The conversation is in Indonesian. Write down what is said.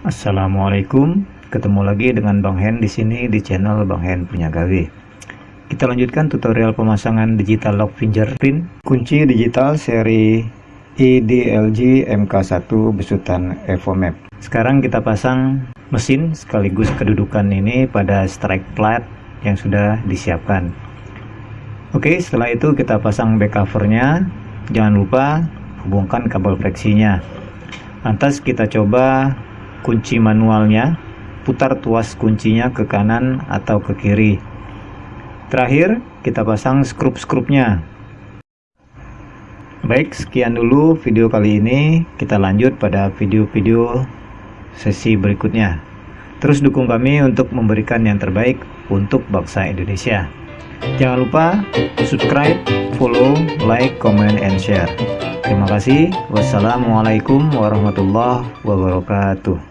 Assalamualaikum, ketemu lagi dengan Bang Hen di sini di channel Bang Hen Punya Gawe. Kita lanjutkan tutorial pemasangan digital lock fingerprint kunci digital seri EDLG MK1 besutan EvoMap. Sekarang kita pasang mesin sekaligus kedudukan ini pada strike plate yang sudah disiapkan. Oke, setelah itu kita pasang back covernya. Jangan lupa hubungkan kabel fleksinya. Lantas kita coba kunci manualnya, putar tuas kuncinya ke kanan atau ke kiri. Terakhir, kita pasang skrup-skrupnya. Baik, sekian dulu video kali ini. Kita lanjut pada video-video sesi berikutnya. Terus dukung kami untuk memberikan yang terbaik untuk bangsa Indonesia. Jangan lupa subscribe, follow, like, comment, and share. Terima kasih. Wassalamualaikum warahmatullahi wabarakatuh.